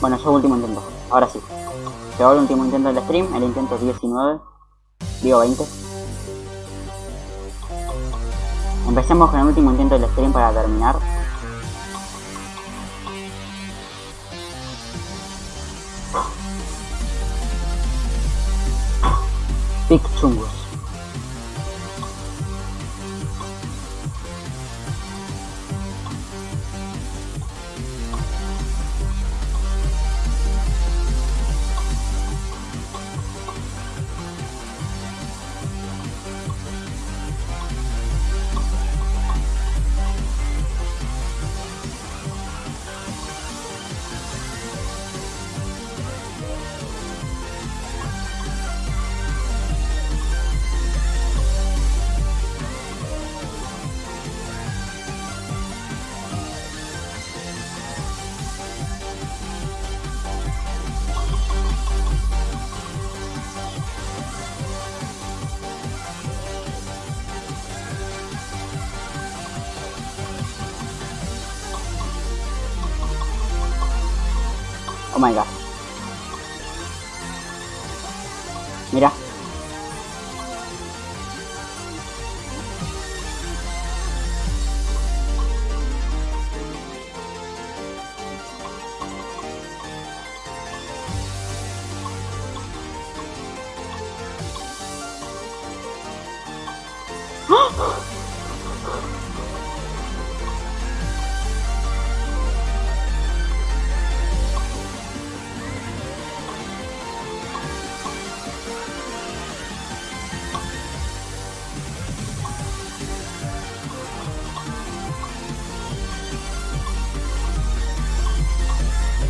Bueno, yo último intento. Ahora sí. Llegó el último intento del stream, el intento 19. Digo 20. Empecemos con el último intento del stream para terminar. Pic chungus. Oh my god. Mira. ¡Oh!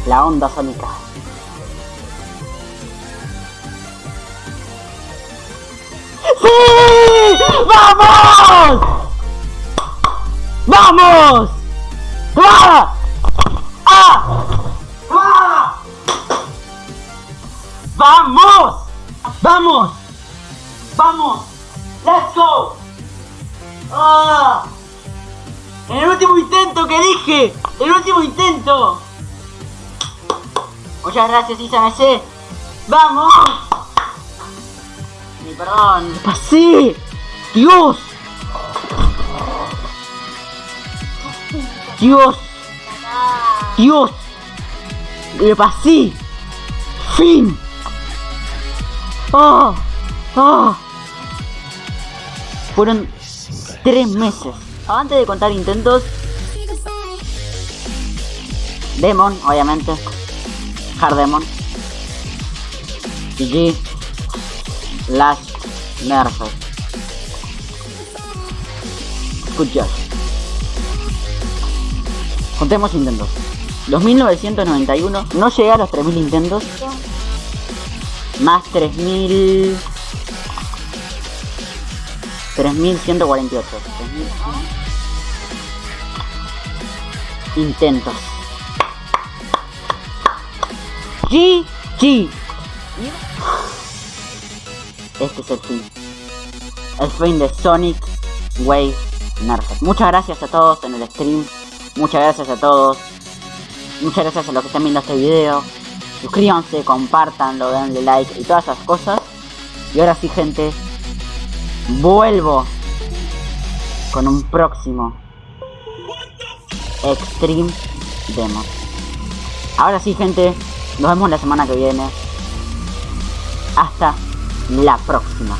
La onda sónica. ¡Sí! ¡Vamos! ¡Vamos! ¡Ah! ¡Ah! ¡Vamos! ¡Vamos! ¡Vamos! ¡Let's go! ¡Ah! El último intento que dije, el último intento. Muchas gracias, ISMC. ¡Vamos! Mi perdón. ¡Pasé! ¡Dios! ¡Dios! ¡Dios! ¡Le pasé! ¡Fin! ¡Oh! ¡Oh! Fueron tres meses. Antes de contar intentos, Demon, obviamente. Hard Demon. GG. Last Nerf. Good job. Contemos intentos. 2991. No llegué a los 3000 intentos. Más 3000. 3148. 3000. Intentos. GG. Este es el fin. El fin de Sonic Wave Nerfed. Muchas gracias a todos en el stream. Muchas gracias a todos. Muchas gracias a los que están viendo este video. Suscríbanse, compartanlo, denle like y todas esas cosas. Y ahora sí, gente. Vuelvo con un próximo Extreme Demo. Ahora sí, gente. Nos vemos la semana que viene. Hasta la próxima.